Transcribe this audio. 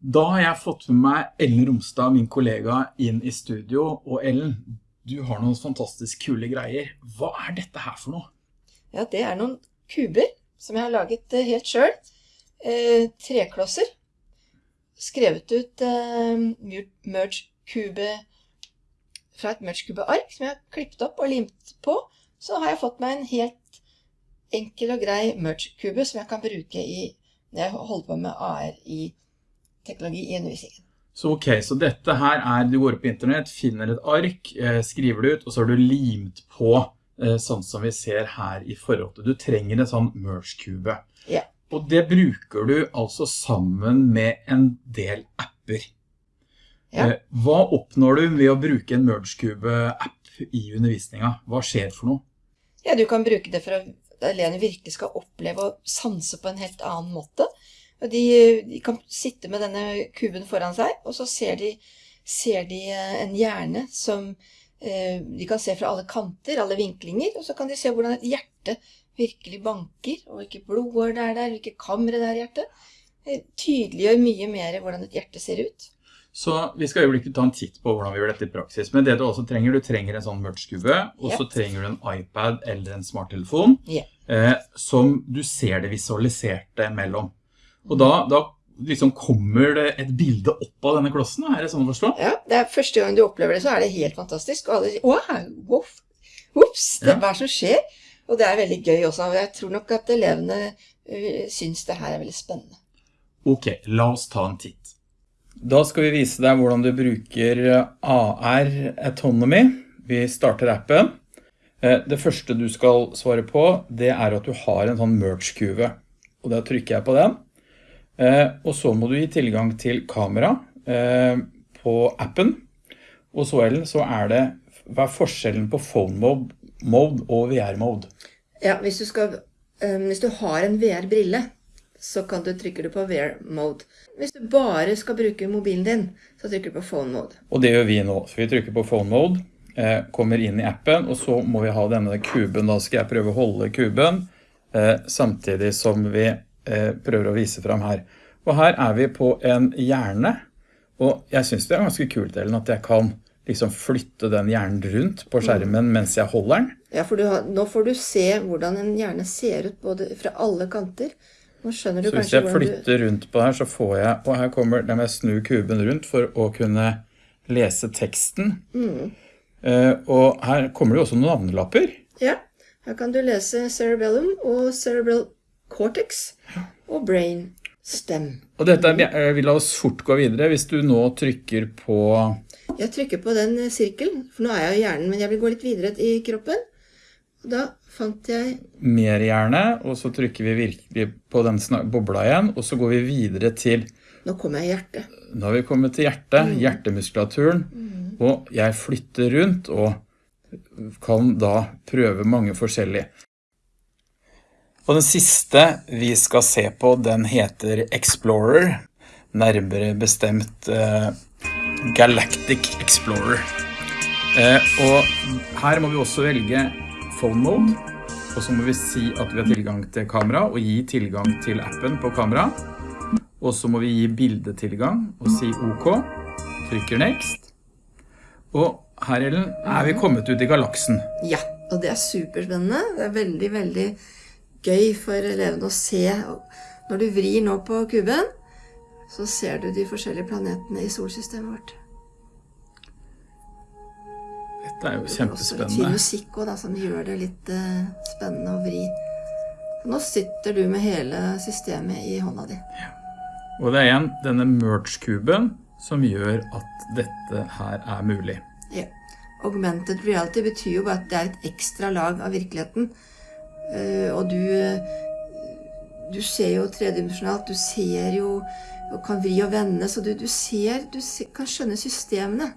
Da har jeg fått med meg Ellen Romstad, min kollega, inn i studio. Og Ellen, du har noen fantastisk kule greier. Hva er dette her for noe? Ja, det er noen kuber som jeg har laget eh, helt selv. Eh, treklosser. Skrevet ut eh, merge-kube fra et merge-kube-ark som jeg har klippet opp og limt på. Så har jeg fått meg en helt enkel og grei merge-kube som jeg kan bruke i, når jeg holder på med AR i teknologi i undervisningen. Så ok, så dette her er, du går opp på internett, finner et ark, eh, skriver det ut, og så har du limt på eh, sånn som vi ser her i forhold til. Du trenger en sånn merge-kube. Ja. Og det bruker du altså sammen med en del apper. Ja. Eh, hva oppnår du ved å bruke en merge-kube-app i undervisningen? Hva skjer for noe? Ja, du kan bruke det for at elevene virkelig skal oppleve og sanse på en helt annen måte. De, de kan sitte med denne kuben foran seg, og så ser de, ser de eh, en hjerne som eh, de kan se fra alle kanter, alle vinklinger, og så kan de se hvordan et hjerte virkelig banker, og hvilke blodår det er der, hvilke kamre det er i hjertet. Det tydeliggjør mye mer hvordan et hjerte ser ut. Så vi skal jo ikke ta en titt på hvordan vi gjør dette i praksis, men det du også trenger, du trenger en sånn merge-kube, og så Yep. trenger du en iPad eller en smarttelefon, yep. eh, som du ser det visualiserte mellom. Og da, da liksom kommer det et bilde opp av denne klossen, er det sånn å forstå? Ja, det er første gang du opplever det, så er det helt fantastisk. Og alle sier, wow, whoops, det Ja. hva som skjer. Og det er veldig gøy også. og Jeg tror nok at elevene uh, syns det her er veldig spennende. Ok, la oss ta en titt. Da skal vi vise deg hvordan du bruker AR Autonomy. Vi starter appen. Eh, Det første du skal svare på, det er at du har en sånn merge-kuve. Og da trykker jeg på den. Eh, Og så må du gi tilgang til kamera eh, på appen. Og så, er det, hva er forskjellen på phone mode, mode og VR-mode? Ja, hvis du, skal, eh, hvis du har en VR-brille, så kan du trykke på VR-mode. Hvis du bare skal bruke mobilen din, så trykker du på phone-mode. Og det gjør vi nå. Så vi trykker på phone mode, eh, kommer inn i appen, og så må vi ha denne kuben. Da skal jeg prøve å holde kuben, eh, samtidig som vi prøver å vise frem her. Og her er vi på en hjerne, og jeg synes det er ganske kult, Ellen, at jeg kan liksom flytte den hjernen rundt på skjermen mens jeg holder den. Ja, for du har, nå får du se hvordan en hjerne ser ut både fra alle kanter. Nå skjønner du Så hvis kanskje jeg hvordan du... flytter rundt på her, så får jeg, og her kommer, det med å snu kuben rundt for å kunne lese teksten. Eh, og her kommer det jo også noen navnelapper. Ja, her kan du lese cerebellum og cerebral cortex og brain stem. Og dette er, vil la oss fort gå videre. Hvis du nå trykker på Jeg trykker på den eh, sirkelen, for nå er jeg i hjernen, men jeg vil gå litt videre i kroppen. Og da fant jeg mer hjerne, og så trykker vi virkelig på den bobla igjen, og så går vi videre til, Nå kommer jeg i hjertet. Nå har vi kommet til hjertet, hjertemuskulaturen, og jeg flytter rundt og kan da prøve mange forskjellige. Og den siste vi skal se på, den heter Explorer, nærmere bestemt eh, Galactic Explorer. Eh, og her må vi også velge phone mode, og så må vi si at vi har tilgang til kamera, og gi tilgang til appen på kamera. Og så må vi gi bildetilgang, og si OK. Trykker next. Og her, Ellen, er vi kommet ut i galaksen. Ja, og det er superspennende. Det er veldig, veldig gøy for elevene å se. Når du vrir nå på kuben, så ser du de forskjellige planetene i solsystemet vårt. Dette er jo Det er fin musikk da, som gjør det litt eh, spennende å vri. Nå sitter du med hele systemet i hånda di. Og det er igjen denne merge-kuben som gjør at dette her er mulig. Ja. Augmented reality betyr jo bare at det er et ekstra lag av virkeligheten. Eh, og du, eh, du ser jo tredimensjonalt, du ser jo og kan vri og vende, så du, du ser, du kan skjønne systemene.